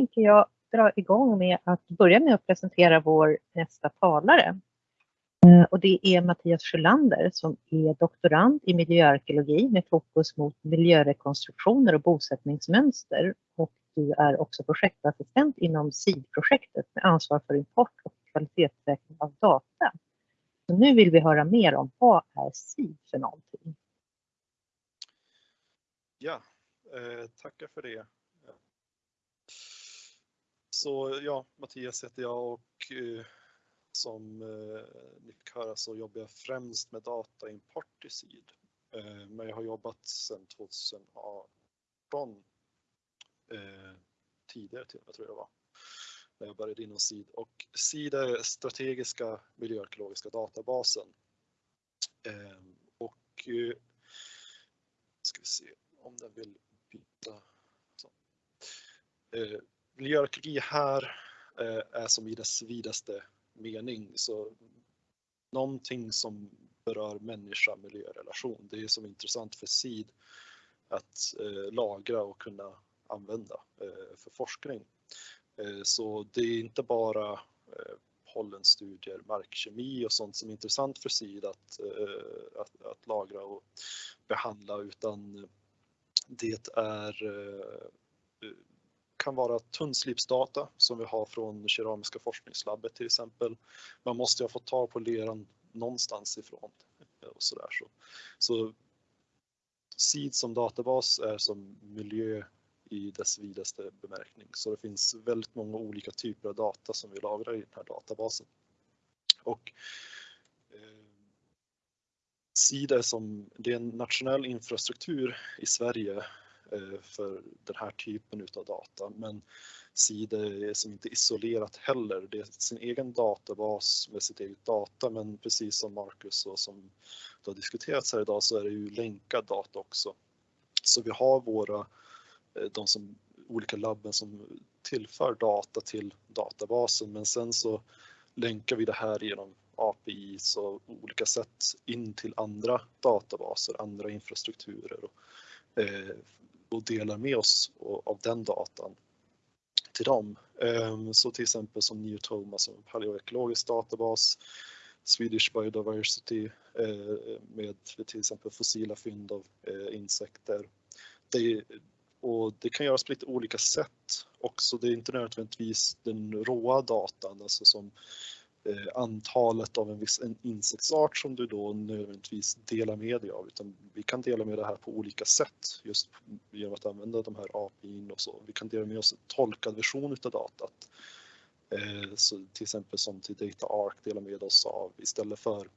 tänker jag dra igång med att börja med att presentera vår nästa talare. Eh, och det är Mattias Sjölander som är doktorand i miljöarkeologi med fokus mot miljörekonstruktioner och bosättningsmönster. Och du är också projektassistent inom SID-projektet med ansvar för import och kvalitetssäkring av data. Så nu vill vi höra mer om vad är SID för någonting? Ja, eh, tackar för det. Så ja, Mattias heter jag och eh, som eh, ni fick höra så jobbar jag främst med dataimport i SID. Eh, men jag har jobbat sedan 2018 eh, tidigare till och med tror jag det var när jag började inom SID och SID är strategiska miljöarkeologiska databasen. Eh, och eh, ska vi se om den vill byta. Så. Eh, Miljöarkeologi här eh, är som i dess vidaste mening. Så någonting som berör människa miljörelation. Det är som intressant för SID att eh, lagra och kunna använda eh, för forskning. Så det är inte bara pollenstudier, markkemi och sånt som är intressant för SID att, att, att lagra och behandla utan det är kan vara tunnslipsdata som vi har från Keramiska forskningslabbet till exempel. Man måste ju ha fått tag på leran någonstans ifrån och så där. Så, så SID som databas är som miljö i dess vidaste bemärkning. Så det finns väldigt många olika typer av data som vi lagrar i den här databasen. Och eh, SID är som, det är en nationell infrastruktur i Sverige Eh, för den här typen av data. Men SIDA är som inte isolerat heller. Det är sin egen databas med sitt eget data men precis som Marcus och som det har diskuterats här idag så är det ju länkad data också. Så vi har våra, eh, de som, olika labben som tillför data till databasen men sen så länkar vi det här genom API och olika sätt in till andra databaser, andra infrastrukturer och, eh, och delar med oss av den datan till dem. Ehm, så till exempel som Neotoma som en paleoekologisk databas, Swedish Biodiversity eh, med till exempel fossila fynd av eh, insekter. Det, och det kan göras på lite olika sätt också. Det är inte nödvändigtvis den råa datan, alltså som Eh, antalet av en viss en insektsart som du då nödvändigtvis delar med dig av utan vi kan dela med det här på olika sätt just genom att använda de här API och så. Vi kan dela med oss en tolkad version utav datat. Eh, så till exempel som till DataArk delar med oss av istället för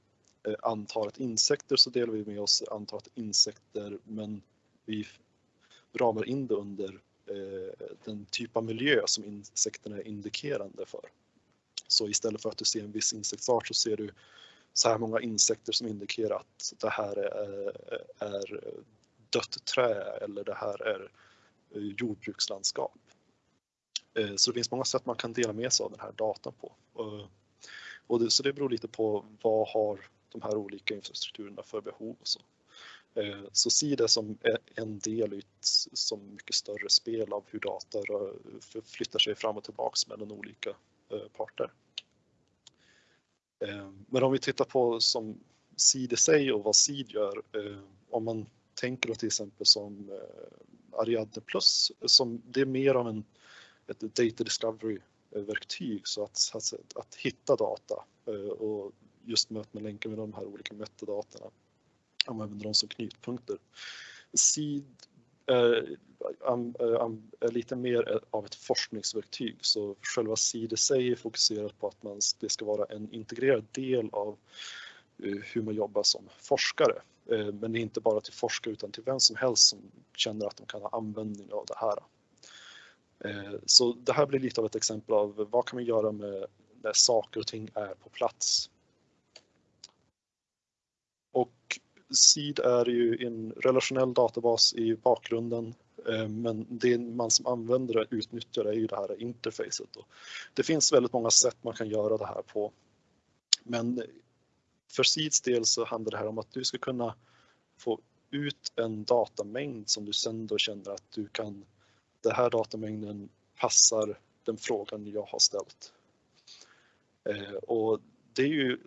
eh, antalet insekter så delar vi med oss antalet insekter men vi ramar in det under eh, den typ av miljö som insekterna är indikerande för. Så istället för att du ser en viss insektsart så ser du så här många insekter som indikerar att det här är, är dött trä eller det här är eh, jordbrukslandskap. Eh, så det finns många sätt man kan dela med sig av den här datan på. Eh, och det, så det beror lite på vad har de här olika infrastrukturerna för behov och så. Så se det som en del i ett som mycket större spel av hur data flyttar sig fram och tillbaks mellan olika parter. Eh, men om vi tittar på som SID i sig och vad SID gör, eh, om man tänker till exempel som eh, Ariadne Plus, som det är mer av en, ett data discovery-verktyg så att, att, att, hitta data och just möta med länkar med de här olika metadatorna, om man använder dem som knutpunkter. SID är, är eh, eh, lite mer eh, av ett forskningsverktyg så själva SID i sig är fokuserat på att man, det ska vara en integrerad del av hur man jobbar som forskare. Men det är inte bara till forskare utan till vem som helst som känner att de kan ha användning av det här. Så det här blir lite av ett exempel av vad kan man göra med när saker och ting är på plats. Och SID är ju en relationell databas i bakgrunden Eh, men det man som användare utnyttjar är ju det här interfacet. Det finns väldigt många sätt man kan göra det här på. Men för Seeds del så handlar det här om att du ska kunna få ut en datamängd som du sen då känner att du kan, den här datamängden passar den frågan jag har ställt. Eh, och det är ju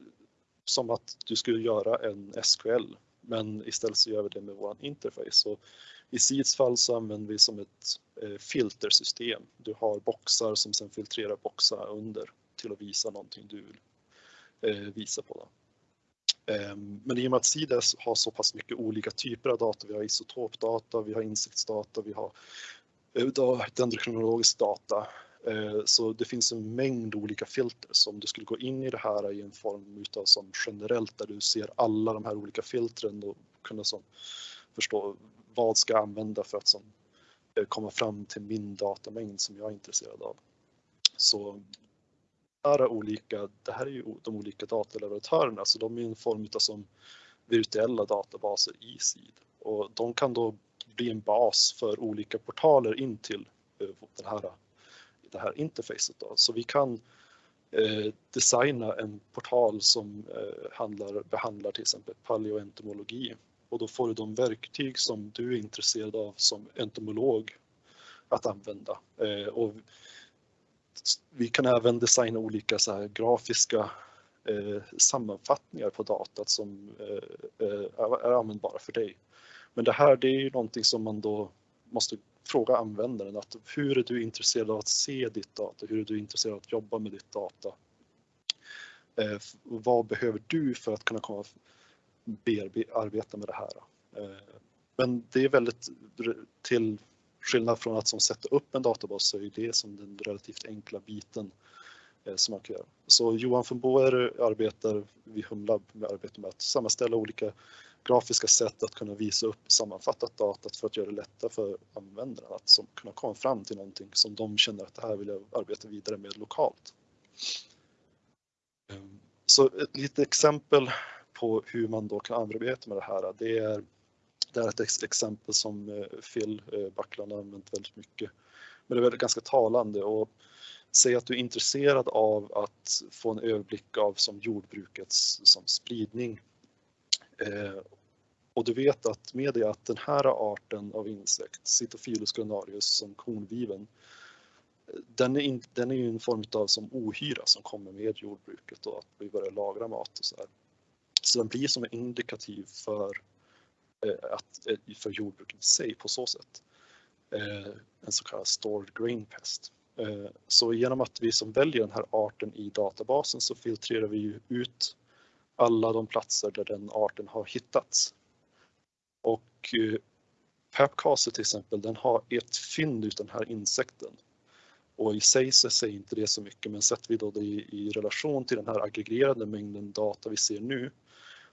som att du skulle göra en SQL, men istället så gör vi det med vår interface. Så i SIDs fall så använder vi som ett eh, filtersystem. Du har boxar som sen filtrerar boxar under till att visa någonting du vill eh, visa på. Ehm, men i och med att SIDES har så pass mycket olika typer av data, vi har isotopdata, vi har insiktsdata, vi har eh, dendrokronologisk data, så det finns en mängd olika filter. Så om du skulle gå in i det här i en form utav som generellt där du ser alla de här olika filtren och kunna som förstå vad ska jag använda för att som eh, komma fram till min datamängd som jag är intresserad av. Så är olika, det här är ju de olika dataleverantörerna så de är en form av som virtuella databaser i SID och de kan då bli en bas för olika portaler in till eh, den här det här interfacet. Då. Så vi kan eh, designa en portal som eh, handlar, behandlar till exempel paleoentomologi och då får du de verktyg som du är intresserad av som entomolog att använda. Eh, och vi kan även designa olika så här grafiska eh, sammanfattningar på datat som eh, eh, är användbara för dig. Men det här det är ju någonting som man då måste fråga användaren att hur är du intresserad av att se ditt data? Hur är du intresserad av att jobba med ditt data? Eh, vad behöver du för att kunna komma arbeta med det här? Eh, men det är väldigt till skillnad från att som sätta upp en databas så är det som den relativt enkla biten eh, som man kan göra. Så Johan von Boer arbetar vid Humlab med arbetet med att sammanställa olika grafiska sätt att kunna visa upp sammanfattat datat för att göra det lättare för användarna att som, kunna komma fram till någonting som de känner att det här vill jag arbeta vidare med lokalt. Eh, så ett litet exempel på hur man då kan arbeta med det här, det är, det är ett exempel som eh, Phil eh, Backland har använt väldigt mycket. Men det är väldigt ganska talande och säg att du är intresserad av att få en överblick av som jordbrukets som spridning Eh, och du vet att med det att den här arten av insekt, Cytophilus granarius som kornviven, den är, in, den är ju en form av som ohyra som kommer med jordbruket och att vi börjar lagra mat och så här. Så den blir som en indikativ för, eh, att, eh, för jordbruket i sig på så sätt. Eh, en så kallad stored grain pest. Eh, så genom att vi som väljer den här arten i databasen så filtrerar vi ut alla de platser där den arten har hittats. Och eh, Papcase till exempel, den har ett fynd ut den här insekten. Och i sig så säger inte det så mycket, men sätter vi då det i, i relation till den här aggregerade mängden data vi ser nu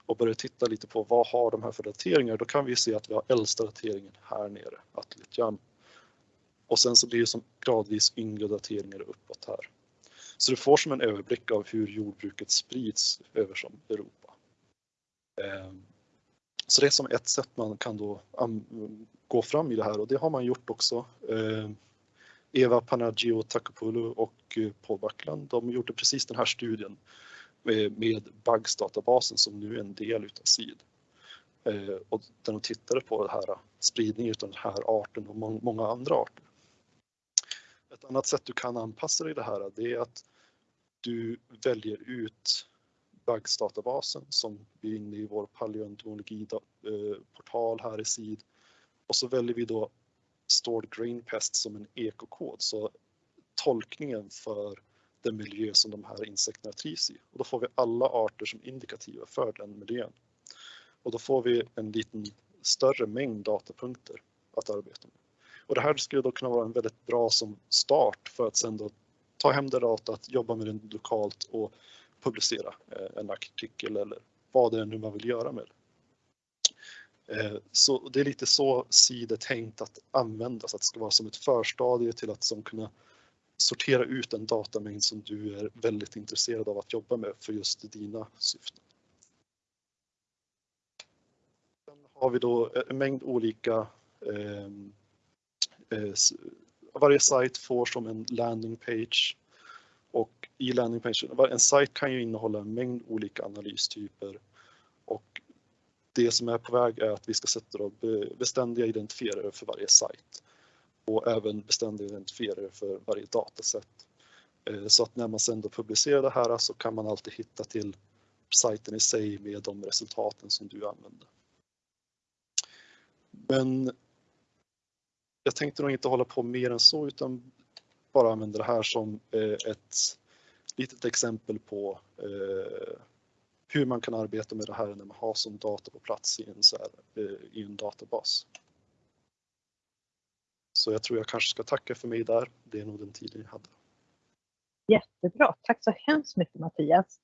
och börjar titta lite på vad har de här för dateringar, då kan vi se att vi har äldsta dateringen här nere, Atlitjan. Och sen så blir det som gradvis yngre dateringar uppåt här. Så du får som en överblick av hur jordbruket sprids över som Europa. Ehm, så det är som ett sätt man kan då gå fram i det här och det har man gjort också. Ehm, Eva Panagio Takopoulou och eh, Paul Backland, de gjorde precis den här studien Eh, med Bugs-databasen som nu är en del utav SID. Eh, och där de tittade på det här spridningen av den här arten och många andra arter. Ett annat sätt du kan anpassa dig i det här det är att du väljer ut Bugs-databasen som vi är inne i vår paleontologi-portal här i SID. Och så väljer vi då Stored Grain Pest som en ekokod, så tolkningen för den miljö som de här insekterna trivs i. Och då får vi alla arter som indikativa för den miljön. Och då får vi en liten större mängd datapunkter att arbeta med. Och det här skulle då kunna vara en väldigt bra som start för att sen då ta hem det datat, jobba med det lokalt och publicera eh, en artikel eller vad det är nu man vill göra med det. Eh, så det är lite så SID är tänkt att användas, att det ska vara som ett förstadie till att som kunna sortera ut en datamängd som du är väldigt intresserad av att jobba med för just dina syften. Sen har vi då eh, en mängd olika ehm, eh, Eh, varje sajt får som en landing page och i landing page, en sajt kan ju innehålla en mängd olika analystyper och det som är på väg är att vi ska sätta då beständiga identifierare för varje sajt och även beständiga identifierare för varje dataset. Eh, så att när man sen då publicerar det här så kan man alltid hitta till sajten i sig med de resultaten som du använder. Men jag tänkte nog inte hålla på mer än så utan bara använda det här som eh, ett litet exempel på eh, hur man kan arbeta med det här när man har som data på plats i en, så här, i en databas. Så jag tror jag kanske ska tacka för mig där. Det är nog den tiden jag hade. Jättebra, tack så hemskt mycket Mattias.